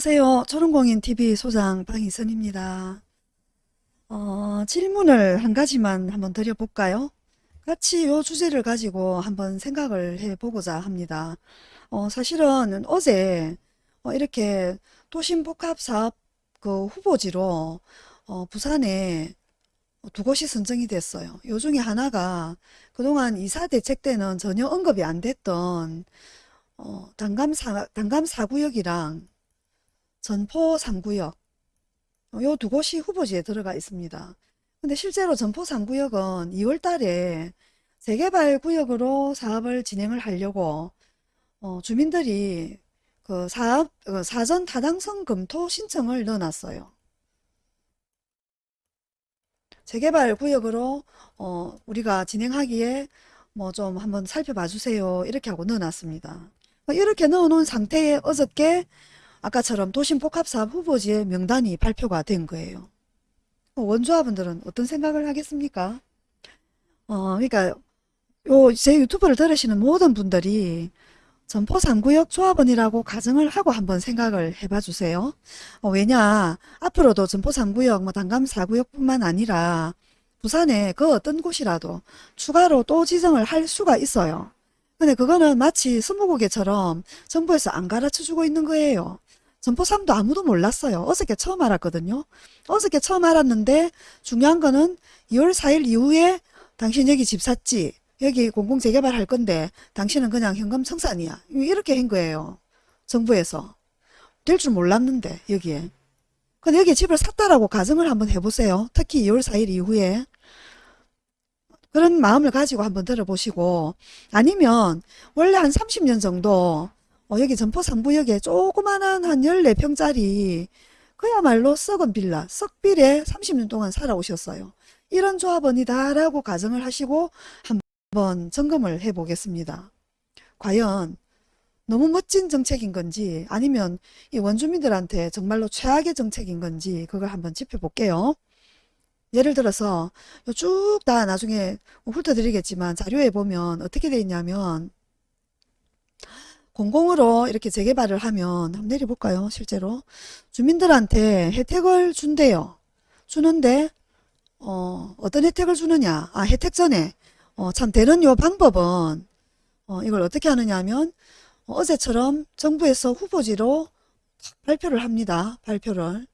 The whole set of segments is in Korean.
안녕하세요. 초롱공인TV 소장 방희선입니다. 어, 질문을 한 가지만 한번 드려볼까요? 같이 이 주제를 가지고 한번 생각을 해보고자 합니다. 어, 사실은 어제 어, 이렇게 도심복합사업 그 후보지로 어, 부산에 두 곳이 선정이 됐어요. 요 중에 하나가 그동안 이사 대책 때는 전혀 언급이 안 됐던 어, 단감 사, 단감 4구역이랑 전포 3구역 요 두 곳이 후보지에 들어가 있습니다. 근데 실제로 전포 3구역은 2월 달에 재개발 구역으로 사업을 진행을 하려고 어, 주민들이 그 사업, 그 사전 타당성 검토 신청을 넣어놨어요. 재개발 구역으로 어, 우리가 진행하기에 뭐 좀 한번 살펴봐 주세요. 이렇게 하고 넣어놨습니다. 이렇게 넣어놓은 상태에 어저께 아까처럼 도심 복합사업 후보지의 명단이 발표가 된 거예요. 원조합원들은 어떤 생각을 하겠습니까? 어, 그러니까 요 제 유튜브를 들으시는 모든 분들이 전포 3구역 조합원이라고 가정을 하고 한번 생각을 해봐 주세요. 어, 왜냐 앞으로도 전포 3구역 뭐 단감 4구역 뿐만 아니라 부산에 그 어떤 곳이라도 추가로 또 지정을 할 수가 있어요. 근데 그거는 마치 스무고개처럼 정부에서 안 가르쳐 주고 있는 거예요. 전포3도 아무도 몰랐어요. 어저께 처음 알았거든요. 어저께 처음 알았는데 중요한 거는 2월 4일 이후에 당신 여기 집 샀지? 여기 공공재개발 할 건데 당신은 그냥 현금 청산이야. 이렇게 한 거예요. 정부에서. 될 줄 몰랐는데 여기에. 근데 여기 집을 샀다라고 가정을 한번 해보세요. 특히 2월 4일 이후에. 그런 마음을 가지고 한번 들어보시고 아니면 원래 한 30년 정도 어, 여기 전포 3구역에 조그마한 한 14평짜리 그야말로 썩은 빌라, 썩빌에 30년 동안 살아오셨어요. 이런 조합원이다 라고 가정을 하시고 한번 점검을 해 보겠습니다. 과연 너무 멋진 정책인 건지 아니면 이 원주민들한테 정말로 최악의 정책인 건지 그걸 한번 짚어볼게요. 예를 들어서 쭉 다 나중에 훑어드리겠지만 자료에 보면 어떻게 되어 있냐면 공공으로 이렇게 재개발을 하면 한번 내려볼까요? 실제로 주민들한테 혜택을 준대요. 주는데 어, 어떤 혜택을 주느냐? 아 혜택 전에 어, 참 되는 요 방법은 어, 이걸 어떻게 하느냐 하면 어, 제처럼 정부에서 후보지로 발표를 합니다. 발표를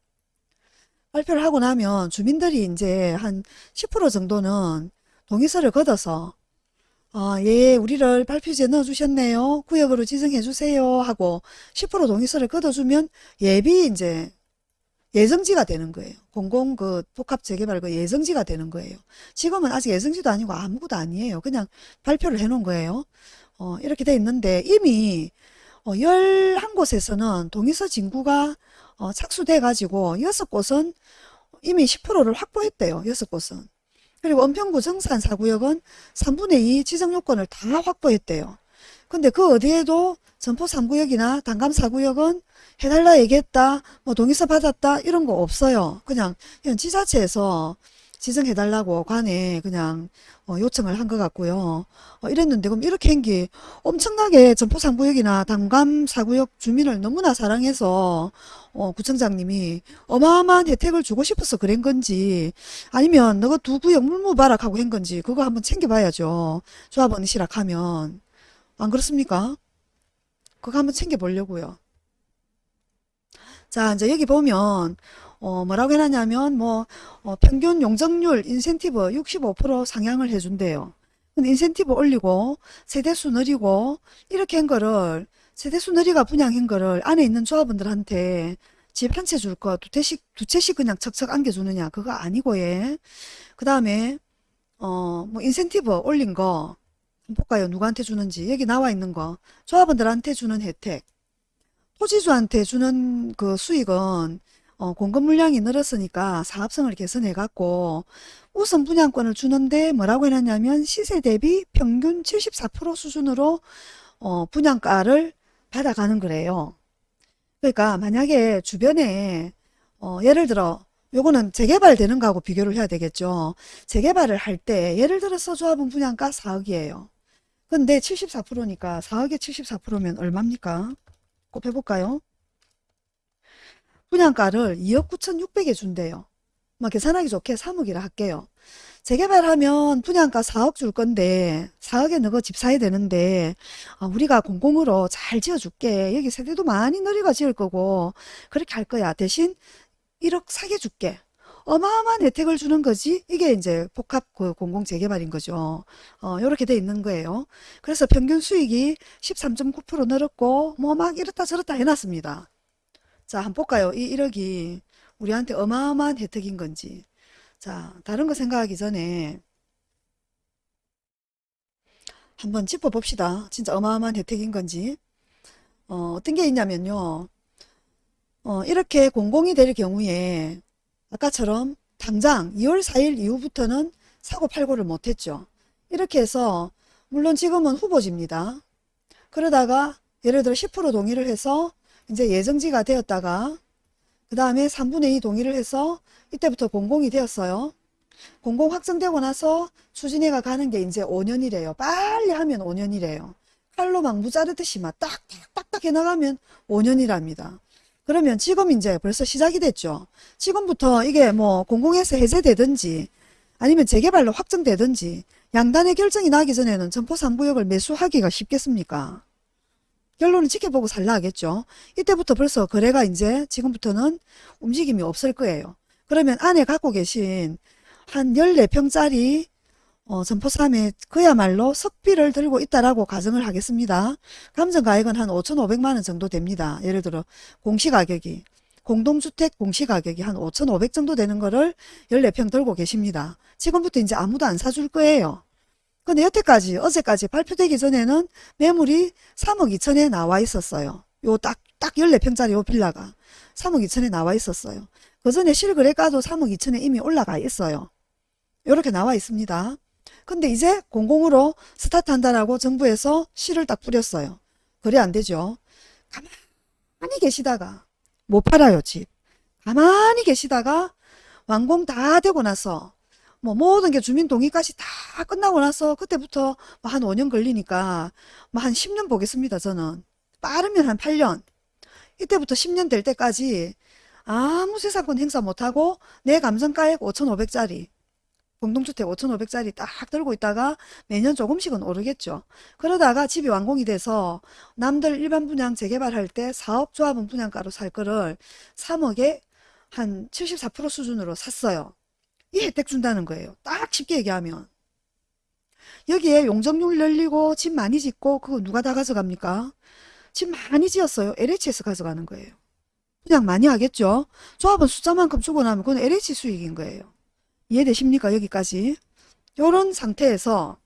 발표를 하고 나면 주민들이 이제 한 10% 정도는 동의서를 걷어서 아, 예, 우리를 발표지에 넣어주셨네요. 구역으로 지정해주세요. 하고 10% 동의서를 걷어주면 예비 이제 예정지가 되는 거예요. 공공 그 복합 재개발 그 예정지가 되는 거예요. 지금은 아직 예정지도 아니고 아무것도 아니에요. 그냥 발표를 해 놓은 거예요. 어, 이렇게 돼 있는데 이미 어, 11곳에서는 동의서 진구가 어, 착수돼 가지고 6곳은 이미 10%를 확보했대요. 6곳은. 그리고 은평구 정산 4구역은 3분의 2 지정 요건을 다 확보했대요. 근데 그 어디에도 전포 3구역이나 단감 4구역은 해달라 얘기했다, 뭐 동의서 받았다 이런 거 없어요. 그냥 현 지자체에서 지정해달라고 관에 그냥 어, 요청을 한 것 같고요. 어, 이랬는데 그럼 이렇게 한 게 엄청나게 전포 3구역이나 단감 4구역 주민을 너무나 사랑해서 어, 구청장님이 어마어마한 혜택을 주고 싶어서 그런 건지 아니면 너가 두 구역 물무바락 하고 한 건지 그거 한번 챙겨봐야죠. 조합원 시락하면 안 그렇습니까? 그거 한번 챙겨보려고요. 자 이제 여기 보면 어, 뭐라고 해놨냐면 뭐 어, 평균 용적률 인센티브 65% 상향을 해준대요. 근데 인센티브 올리고 세대수 늘리고 이렇게 한 거를 세대수 늘리가 분양한 거를 안에 있는 조합원들한테 집 한 채 줄 거 두 채씩 두 채씩 그냥 척척 안겨주느냐. 그거 아니고 예그 다음에 어 뭐 인센티브 올린 거 볼까요? 누구한테 주는지. 여기 나와 있는 거. 조합원들한테 주는 혜택. 토지주한테 주는 그 수익은 어, 공급 물량이 늘었으니까 사업성을 개선해 갖고 우선 분양권을 주는데 뭐라고 해놨냐면 시세 대비 평균 74% 수준으로 어, 분양가를 받아가는 거래요. 그러니까 만약에 주변에 어, 예를 들어 요거는 재개발 되는 거하고 비교를 해야 되겠죠. 재개발을 할 때 예를 들어서 조합은 분양가 4억이에요. 근데 74%니까 4억에 74%면 얼마입니까? 곱해볼까요? 분양가를 2억 9천6백에 준대요. 뭐 계산하기 좋게 3억이라 할게요. 재개발하면 분양가 4억 줄 건데 4억에 너가 집 사야 되는데 아, 우리가 공공으로 잘 지어줄게. 여기 세대도 많이 늘리가 지을 거고 그렇게 할 거야. 대신 1억 사게 줄게. 어마어마한 혜택을 주는 거지. 이게 이제 복합 그 공공 재개발인 거죠. 어, 요렇게 돼 있는 거예요. 그래서 평균 수익이 13.9% 늘었고 뭐 막 이렇다 저렇다 해놨습니다. 자, 한번 볼까요? 이 1억이 우리한테 어마어마한 혜택인 건지. 자, 다른 거 생각하기 전에 한번 짚어봅시다. 진짜 어마어마한 혜택인 건지. 어, 어떤 게 있냐면요. 어, 이렇게 공공이 될 경우에 아까처럼 당장 2월 4일 이후부터는 사고 팔고를 못했죠. 이렇게 해서 물론 지금은 후보지입니다. 그러다가 예를 들어 10% 동의를 해서 이제 예정지가 되었다가 그 다음에 3분의 2 동의를 해서 이때부터 공공이 되었어요. 공공 확정되고 나서 추진해가 가는 게 이제 5년이래요. 빨리 하면 5년이래요. 칼로 막 무자르듯이 막 딱딱딱딱 해나가면 5년이랍니다. 그러면 지금 이제 벌써 시작이 됐죠. 지금부터 이게 뭐 공공에서 해제되든지 아니면 재개발로 확정되든지 양단의 결정이 나기 전에는 점포 3구역을 매수하기가 쉽겠습니까? 결론은 지켜보고 살라 하겠죠. 이때부터 벌써 거래가 이제 지금부터는 움직임이 없을 거예요. 그러면 안에 갖고 계신 한 14평짜리 어, 점포3에 그야말로 석비를 들고 있다라고 가정을 하겠습니다. 감정가액은 한 5,500만원 정도 됩니다. 예를 들어 공시가격이 공동주택 공시가격이 한 5,500 정도 되는 거를 14평 들고 계십니다. 지금부터 이제 아무도 안 사줄 거예요. 근데 여태까지 어제까지 발표되기 전에는 매물이 3억 2천에 나와 있었어요. 요 딱 딱 14평짜리 요 빌라가 3억 2천에 나와 있었어요. 그 전에 실거래가도 3억 2천에 이미 올라가 있어요. 이렇게 나와 있습니다. 근데 이제 공공으로 스타트한다라고 정부에서 실을 딱 뿌렸어요. 그래 안 되죠. 가만히 계시다가 못 팔아요 집. 가만히 계시다가 완공 다 되고 나서 뭐 모든 게 주민 동의까지 다 끝나고 나서 그때부터 뭐 한 5년 걸리니까 뭐 한 10년 보겠습니다 저는. 빠르면 한 8년. 이때부터 10년 될 때까지 아무 세상권 행사 못하고 내 감정가액 5,500짜리 공동주택 5,500짜리 딱 들고 있다가 매년 조금씩은 오르겠죠. 그러다가 집이 완공이 돼서 남들 일반 분양 재개발할 때 4억 조합은 분양가로 살 거를 3억에 한 74% 수준으로 샀어요. 이 혜택 준다는 거예요. 딱 쉽게 얘기하면. 여기에 용적률 열리고 집 많이 짓고 그거 누가 다 가져갑니까? 집 많이 지었어요. LH에서 가져가는 거예요. 분양 많이 하겠죠? 조합은 숫자만큼 주고 나면 그건 LH 수익인 거예요. 이해되십니까? 여기까지. 요런 상태에서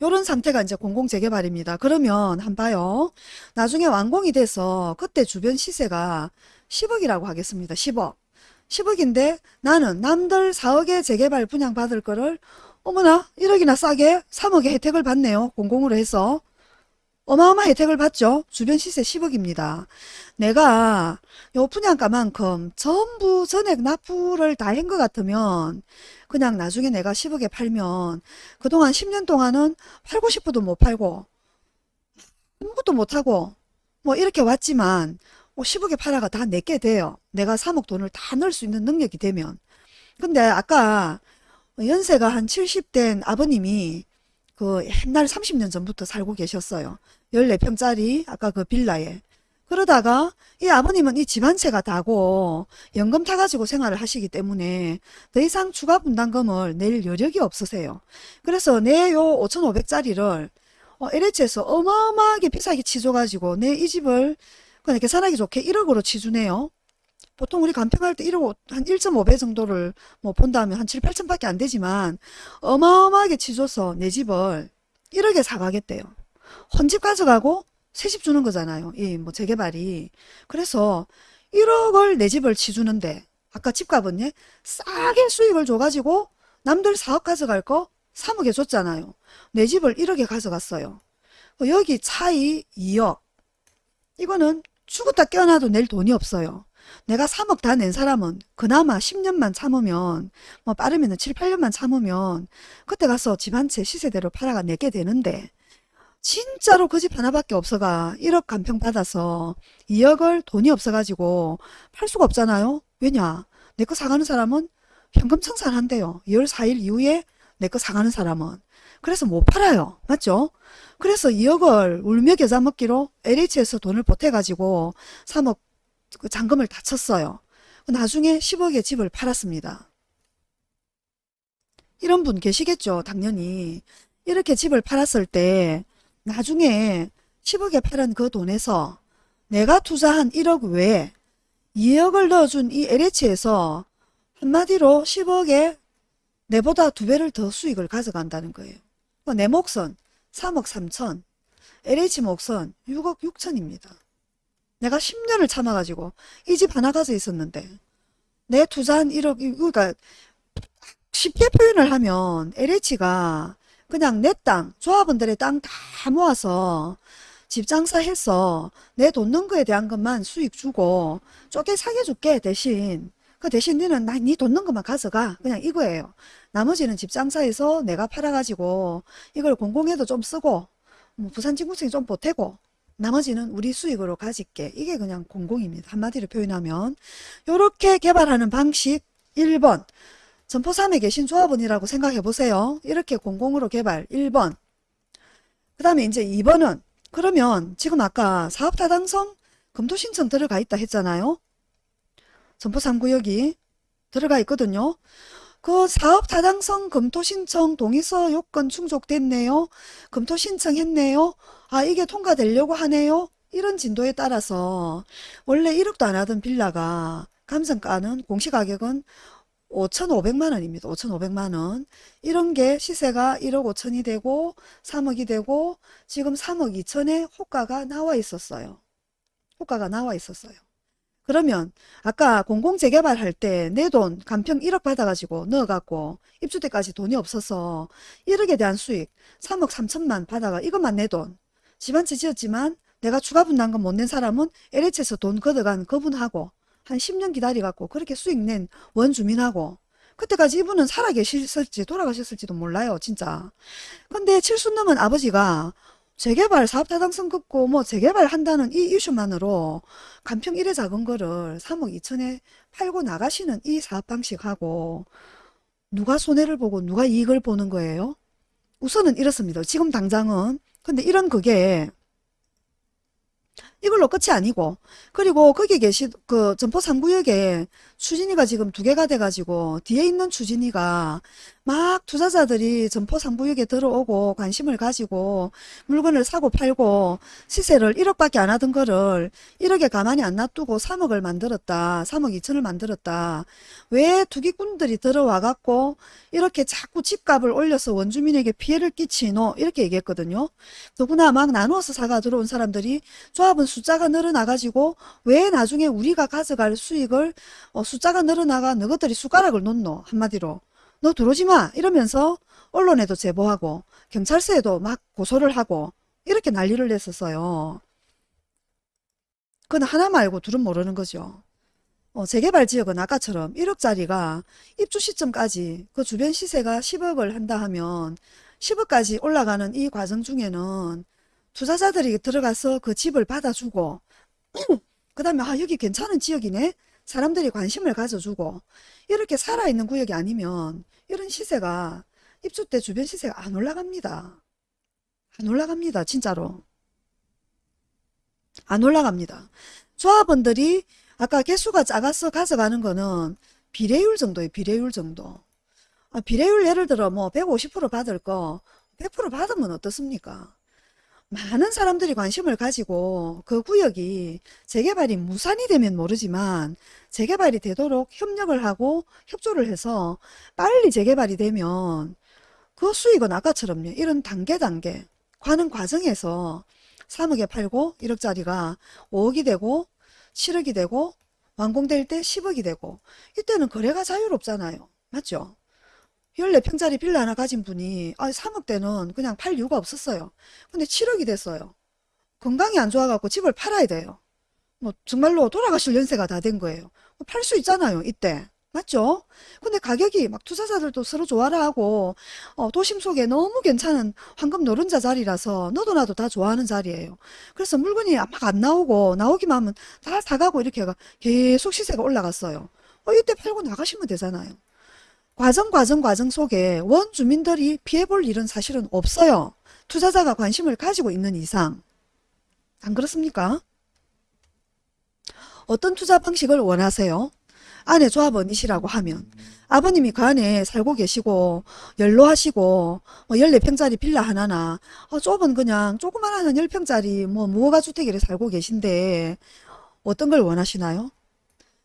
요런 상태가 이제 공공재개발입니다. 그러면 한 봐요. 나중에 완공이 돼서 그때 주변 시세가 10억이라고 하겠습니다. 10억. 10억인데 나는 남들 4억에 재개발 분양 받을 거를 어머나 1억이나 싸게 3억의 혜택을 받네요. 공공으로 해서. 어마어마한 혜택을 받죠. 주변 시세 10억입니다. 내가 요 분양가만큼 전부 전액 납부를 다 한 것 같으면 그냥 나중에 내가 10억에 팔면 그동안 10년 동안은 팔고 싶어도 못 팔고 아무것도 못하고 뭐 이렇게 왔지만 10억에 팔아가 다 내게 돼요. 내가 3억 돈을 다 넣을 수 있는 능력이 되면. 근데 아까 연세가 한 70된 아버님이 그 옛날 30년 전부터 살고 계셨어요. 14평짜리 아까 그 빌라에. 그러다가 이 아버님은 이 집 한 채가 다고 연금 타가지고 생활을 하시기 때문에 더 이상 추가 분담금을 낼 여력이 없으세요. 그래서 내 요 5,500짜리를 어, LH에서 어마어마하게 비싸게 치줘가지고 내 이 집을 그냥 계산하기 좋게 1억으로 치주네요. 보통 우리 간평할 때 1억 한 1.5배 정도를 뭐 본다면 한 7, 8천밖에 안 되지만 어마어마하게 치줘서 내 집을 1억에 사가겠대요. 헌집 가져가고 새집 주는 거잖아요. 이 뭐 재개발이. 그래서 1억을 내 집을 치주는데 아까 집값은 예? 싸게 수익을 줘가지고 남들 4억 가져갈 거 3억에 줬잖아요. 내 집을 1억에 가져갔어요. 여기 차이 2억. 이거는 죽었다 깨어나도 낼 돈이 없어요. 내가 3억 다 낸 사람은 그나마 10년만 참으면 뭐 빠르면 7, 8년만 참으면 그때 가서 집 한 채 시세대로 팔아가 내게 되는데 진짜로 그 집 하나밖에 없어가 1억 간평 받아서 2억을 돈이 없어가지고 팔 수가 없잖아요. 왜냐? 내 거 사가는 사람은 현금 청산한대요. 2월 4일 이후에 내 거 사가는 사람은. 그래서 못 팔아요. 맞죠? 그래서 2억을 울며 겨자 먹기로 LH에서 돈을 보태가지고 3억 그 잔금을 다 쳤어요. 나중에 10억에 집을 팔았습니다. 이런 분 계시겠죠? 당연히. 이렇게 집을 팔았을 때 나중에 10억에 팔은 그 돈에서 내가 투자한 1억 외에 2억을 넣어준 이 LH에서 한마디로 10억에 내보다 두 배를 더 수익을 가져간다는 거예요. 그내 몫은 3억 3천, LH 몫은 6억 6천입니다. 내가 10년을 참아가지고 이 집 하나 가져 있었는데 내 투자한 1억, 그러니까 쉽게 표현을 하면 LH가 그냥 내 땅, 조합원들의 땅 다 모아서 집 장사해서 내 돈 넣은 거에 대한 것만 수익 주고 쪼개 사게 줄게 대신 그 대신 너는 나네돈 넣은 것만 가져가 그냥 이거예요. 나머지는 집 장사해서 내가 팔아가지고 이걸 공공에도 좀 쓰고 뭐 부산진구청에 좀 보태고 나머지는 우리 수익으로 가질게. 이게 그냥 공공입니다. 한마디로 표현하면 이렇게 개발하는 방식 1번 점포3에 계신 조합원이라고 생각해 보세요. 이렇게 공공으로 개발 1번 그 다음에 이제 2번은 그러면 지금 아까 사업타당성 검토신청 들어가 있다 했잖아요. 점포 3구역이 들어가 있거든요. 그 사업 타당성 검토 신청 동의서 요건 충족됐네요. 검토 신청했네요. 아 이게 통과되려고 하네요. 이런 진도에 따라서 원래 1억도 안 하던 빌라가 감정가는 공시가격은 5,500만 원입니다. 5,500만 원. 이런 게 시세가 1억 5천이 되고 3억이 되고 지금 3억 2천에 호가가 나와 있었어요. 호가가 나와 있었어요. 그러면 아까 공공재개발 할 때 내 돈 간평 1억 받아가지고 넣어갖고 입주 때까지 돈이 없어서 1억에 대한 수익 3억 3천만 받아가 이것만 내 돈. 집한채 지었지만 내가 추가 분담 금 못 낸 사람은 LH에서 돈 걷어간 그분하고 한 10년 기다려갖고 그렇게 수익 낸 원주민하고 그때까지 이분은 살아계셨을지 돌아가셨을지도 몰라요 진짜 근데 칠순 넘은 아버지가 재개발 사업 타당성 긋고 뭐 재개발 한다는 이 이슈만으로 간평 1회 작은 거를 3억 2천에 팔고 나가시는 이 사업 방식하고 누가 손해를 보고 누가 이익을 보는 거예요? 우선은 이렇습니다. 지금 당장은 근데 이런 그게 이걸로 끝이 아니고 그리고 거기 계신 그 점포 3구역에 추진위가 지금 두 개가 돼가지고 뒤에 있는 추진위가 막 투자자들이 점포 3구역에 들어오고 관심을 가지고 물건을 사고 팔고 시세를 1억밖에 안 하던 거를 1억에 가만히 안 놔두고 3억을 만들었다. 3억 2천을 만들었다. 왜 투기꾼들이 들어와 갖고 이렇게 자꾸 집값을 올려서 원주민에게 피해를 끼치노 이렇게 얘기했거든요. 더구나 막 나누어서 사가 들어온 사람들이 조합은 숫자가 늘어나가지고 왜 나중에 우리가 가져갈 수익을 어, 숫자가 늘어나가 너희들이 숟가락을 놓노 한마디로 너 들어오지 마 이러면서 언론에도 제보하고 경찰서에도 막 고소를 하고 이렇게 난리를 냈었어요. 그건 하나 말고 둘은 모르는 거죠. 어, 재개발 지역은 아까처럼 1억짜리가 입주 시점까지 그 주변 시세가 10억을 한다 하면 10억까지 올라가는 이 과정 중에는 투자자들이 들어가서 그 집을 받아주고 그 다음에 아 여기 괜찮은 지역이네 사람들이 관심을 가져주고 이렇게 살아있는 구역이 아니면 이런 시세가 입주 때 주변 시세가 안 올라갑니다. 안 올라갑니다. 진짜로. 안 올라갑니다. 조합원들이 아까 개수가 작아서 가져가는 거는 비례율 정도예요. 비례율 정도. 아, 비례율 예를 들어 뭐 150% 받을 거 100% 받으면 어떻습니까? 많은 사람들이 관심을 가지고 그 구역이 재개발이 무산이 되면 모르지만 재개발이 되도록 협력을 하고 협조를 해서 빨리 재개발이 되면 그 수익은 아까처럼요. 이런 단계 단계 가는 과정에서 3억에 팔고 1억짜리가 5억이 되고 7억이 되고 완공될 때 10억이 되고 이때는 거래가 자유롭잖아요. 맞죠? 14평짜리 빌라 하나 가진 분이 아 3억대는 그냥 팔 이유가 없었어요. 근데 7억이 됐어요. 건강이 안 좋아갖고 집을 팔아야 돼요. 뭐 정말로 돌아가실 연세가 다 된 거예요. 팔 수 있잖아요. 이때. 맞죠? 근데 가격이 막 투자자들도 서로 좋아라 하고 어, 도심 속에 너무 괜찮은 황금 노른자 자리라서 너도 나도 다 좋아하는 자리예요. 그래서 물건이 막 안 나오고 나오기만 하면 다 사가고 이렇게가 계속 시세가 올라갔어요. 어, 이때 팔고 나가시면 되잖아요. 과정 과정 과정 속에 원주민들이 피해볼 일은 사실은 없어요. 투자자가 관심을 가지고 있는 이상. 안 그렇습니까? 어떤 투자 방식을 원하세요? 아내 조합원이시라고 하면 아버님이 그 안에 살고 계시고 연로하시고 뭐 14평짜리 빌라 하나나 어, 좁은 그냥 조그만한 한 10평짜리 뭐 무허가 주택에 살고 계신데 어떤 걸 원하시나요?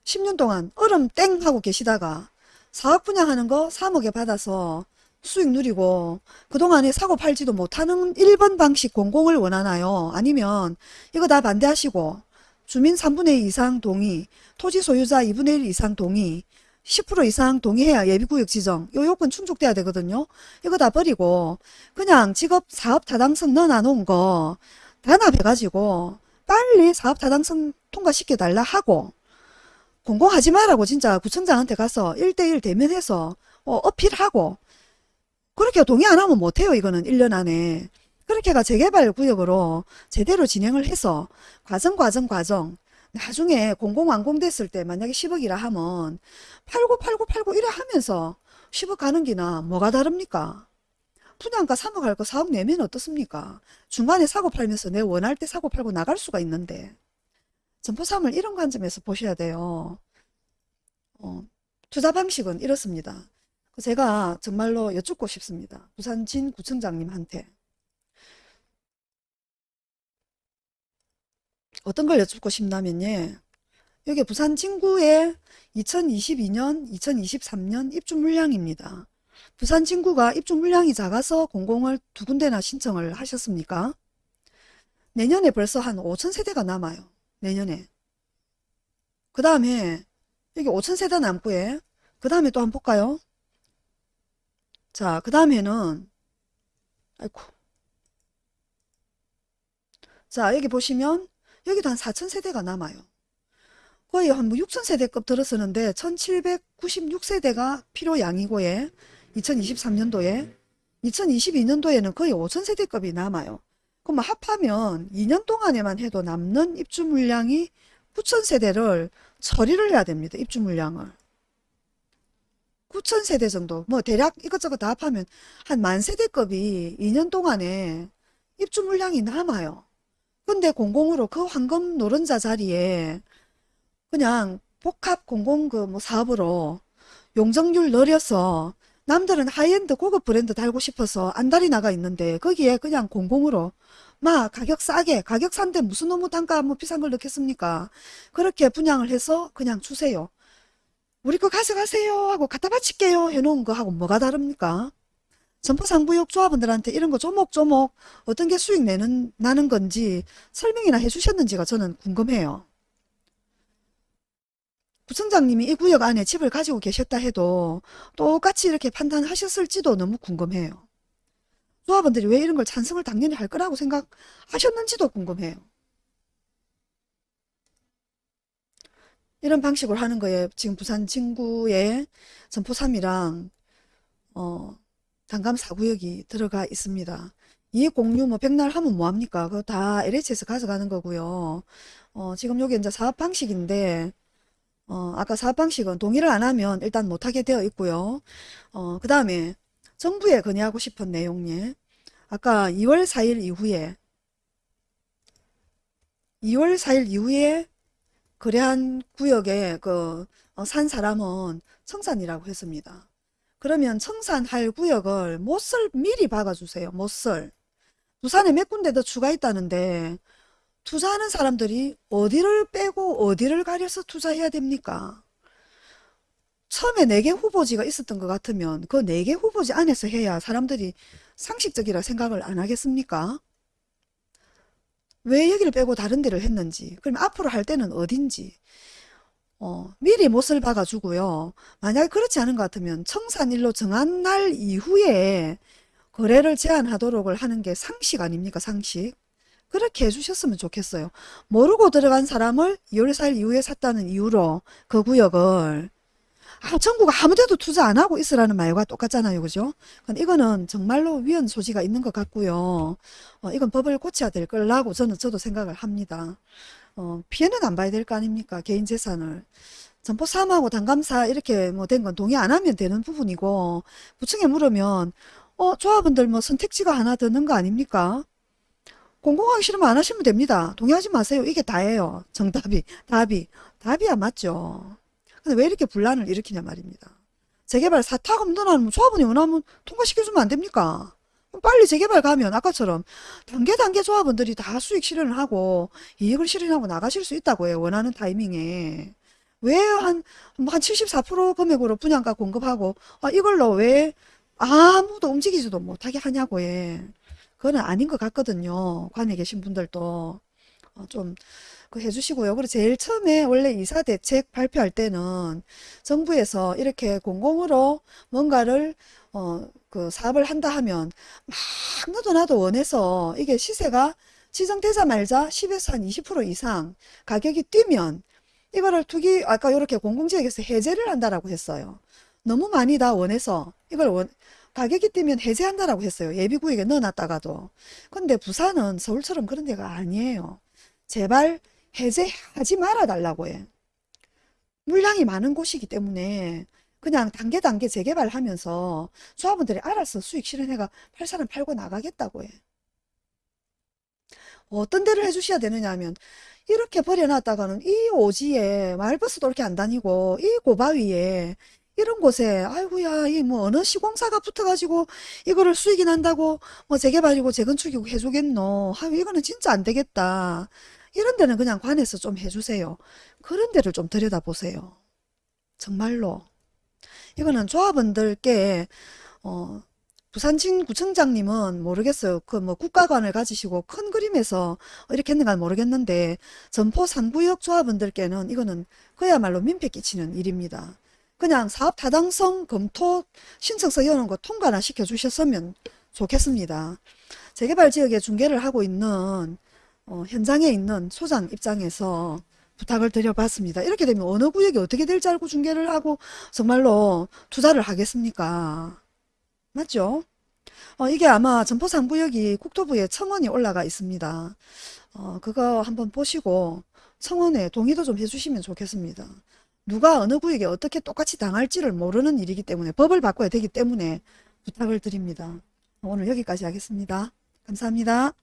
10년 동안 얼음 땡 하고 계시다가 사업 분양하는 거 3억에 받아서 수익 누리고 그동안에 사고 팔지도 못하는 1번 방식 공공을 원하나요? 아니면 이거 다 반대하시고 주민 3분의 2 이상 동의, 토지 소유자 2분의 1 이상 동의, 10% 이상 동의해야 예비구역 지정, 요 요건 충족돼야 되거든요. 이거 다 버리고 그냥 직업 사업 타당성 넣어 놓은 거 단합해가지고 빨리 사업 타당성 통과시켜달라 하고 공공하지 말라고 진짜 구청장한테 가서 1대1 대면해서 어, 어필하고 그렇게 동의 안 하면 못해요 이거는 1년 안에 그렇게가 재개발 구역으로 제대로 진행을 해서 과정 과정 과정 나중에 공공 완공됐을 때 만약에 10억이라 하면 팔고 팔고 팔고 이래 하면서 10억 가는 기나 뭐가 다릅니까? 분양가 3억 할 거 4억 내면 어떻습니까? 중간에 사고 팔면서 내 원할 때 사고 팔고 나갈 수가 있는데 점포삼을 이런 관점에서 보셔야 돼요. 어, 투자 방식은 이렇습니다. 제가 정말로 여쭙고 싶습니다. 부산 진 구청장님한테. 어떤 걸 여쭙고 싶냐면요. 여기 부산 진구의 2022년, 2023년 입주 물량입니다. 부산 진구가 입주 물량이 작아서 공공을 두 군데나 신청을 하셨습니까? 내년에 벌써 한 5천 세대가 남아요. 내년에. 그 다음에 여기 5천 세대 남고에 그 다음에 또 한번 볼까요? 자, 그 다음에는 아이고. 자, 여기 보시면 여기도 한 4천 세대가 남아요. 거의 한 뭐 6천 세대급 들어서는데 1796세대가 필요 양이고에 2023년도에 2022년도에는 거의 5천 세대급이 남아요. 그럼 합하면 2년 동안에만 해도 남는 입주 물량이 9천 세대를 처리를 해야 됩니다. 입주 물량을. 9천 세대 정도 뭐 대략 이것저것 다 합하면 한 만 세대급이 2년 동안에 입주 물량이 남아요. 근데 공공으로 그 황금 노른자 자리에 그냥 복합 공공 그 뭐 사업으로 용적률 늘려서 남들은 하이엔드 고급 브랜드 달고 싶어서 안달이 나가 있는데 거기에 그냥 공공으로. 막 가격 싸게 가격 산데 무슨 너무 단가 뭐 비싼 걸 넣겠습니까? 그렇게 분양을 해서 그냥 주세요. 우리 거 가져가세요 하고 갖다 바칠게요 해놓은 거 하고 뭐가 다릅니까? 점포상부역 조합원들한테 이런 거 조목조목 어떤 게 수익 내는, 나는 건지 설명이나 해주셨는지가 저는 궁금해요. 부청장님이 이 구역 안에 집을 가지고 계셨다 해도 똑같이 이렇게 판단하셨을지도 너무 궁금해요. 조합원들이 왜 이런 걸 찬성을 당연히 할 거라고 생각하셨는지도 궁금해요. 이런 방식으로 하는 거에 지금 부산 진구에 점포 3이랑 어, 단감 4구역이 들어가 있습니다. 이익 공유 뭐 백날 하면 뭐합니까? 그거 다 LH에서 가져가는 거고요. 어, 지금 여기 이제 사업 방식인데 어, 아까 사업 방식은 동의를 안 하면 일단 못하게 되어 있고요. 어, 그 다음에 정부에 건의하고 싶은 내용에 아까 2월 4일 이후에 2월 4일 이후에 거래한 구역에 그, 어, 산 사람은 청산이라고 했습니다. 그러면 청산할 구역을 못을 미리 박아주세요. 못을. 부산에 몇 군데 더 추가했다는데 투자하는 사람들이 어디를 빼고 어디를 가려서 투자해야 됩니까? 처음에 4개 후보지가 있었던 것 같으면 그 4개 후보지 안에서 해야 사람들이 상식적이라 생각을 안 하겠습니까? 왜 여기를 빼고 다른 데를 했는지 그럼 앞으로 할 때는 어딘지 어, 미리 못을 박아주고요. 만약 그렇지 않은 것 같으면 청산일로 정한 날 이후에 거래를 제한하도록 하는 게 상식 아닙니까? 상식. 그렇게 해주셨으면 좋겠어요. 모르고 들어간 사람을 2월 4일 이후에 샀다는 이유로 그 구역을 아, 정부가 아무 데도 투자 안 하고 있으라는 말과 똑같잖아요. 그죠? 근데 이거는 정말로 위헌 소지가 있는 것 같고요. 어, 이건 법을 고쳐야 될 거라고 저는 저도 생각을 합니다. 어, 피해는 안 봐야 될 거 아닙니까? 개인 재산을. 점포 사무하고 단감사 이렇게 뭐 된 건 동의 안 하면 되는 부분이고 부층에 물으면 어 조합원들 뭐 선택지가 하나 드는 거 아닙니까? 공공하기 싫으면 안 하시면 됩니다. 동의하지 마세요. 이게 다예요. 정답이 답이 답이야 맞죠. 근데 왜 이렇게 분란을 일으키냐 말입니다. 재개발 사탁금 넣어놓으면 조합원이 원하면 통과시켜주면 안 됩니까? 빨리 재개발 가면 아까처럼 단계 단계 조합원들이 다 수익 실현을 하고 이익을 실현하고 나가실 수 있다고 해요. 원하는 타이밍에. 왜 한, 한 74% 금액으로 분양가 공급하고, 아, 이걸로 왜 아무도 움직이지도 못하게 하냐고 해. 그거는 아닌 것 같거든요. 관에 계신 분들도. 어, 좀, 그 해주시고요. 그리고 제일 처음에 원래 이사 대책 발표할 때는 정부에서 이렇게 공공으로 뭔가를, 어, 그 사업을 한다 하면 막 너도 나도 원해서 이게 시세가 시정되자 말자 10에서 한 20% 이상 가격이 뛰면 이거를 투기 아까 이렇게 공공지역에서 해제를 한다라고 했어요. 너무 많이 다 원해서 이걸 원, 가격이 뛰면 해제한다라고 했어요. 예비구역에 넣어놨다가도. 근데 부산은 서울처럼 그런 데가 아니에요. 제발 해제하지 말아 달라고 해. 물량이 많은 곳이기 때문에 그냥 단계 단계 재개발하면서 조합원들이 알아서 수익 실현해가 팔 사람 팔고 나가겠다고 해. 어떤 데를 해주셔야 되느냐 하면 이렇게 버려놨다가는 이 오지에 마을버스도 이렇게 안 다니고 이 고바위에 이런 곳에 아이고야 이 뭐 어느 시공사가 붙어가지고 이거를 수익이 난다고 뭐 재개발이고 재건축이고 해주겠노? 아유 이거는 진짜 안 되겠다. 이런 데는 그냥 관에서 좀 해주세요. 그런 데를 좀 들여다보세요. 정말로. 이거는 조합원들께 어 부산진 구청장님은 모르겠어요. 그 뭐 국가관을 가지시고 큰 그림에서 이렇게 했는가 모르겠는데 점포 3구역 조합원들께는 이거는 그야말로 민폐 끼치는 일입니다. 그냥 사업 타당성 검토 신청서 여는 거 통과나 시켜주셨으면 좋겠습니다. 재개발 지역에 중개를 하고 있는 어, 현장에 있는 소장 입장에서 부탁을 드려봤습니다. 이렇게 되면 어느 구역이 어떻게 될지 알고 중개를 하고 정말로 투자를 하겠습니까? 맞죠? 어, 이게 아마 점포 3구역이 국토부에 청원이 올라가 있습니다. 어, 그거 한번 보시고 청원에 동의도 좀 해주시면 좋겠습니다. 누가 어느 구역에 어떻게 똑같이 당할지를 모르는 일이기 때문에 법을 바꿔야 되기 때문에 부탁을 드립니다. 오늘 여기까지 하겠습니다. 감사합니다.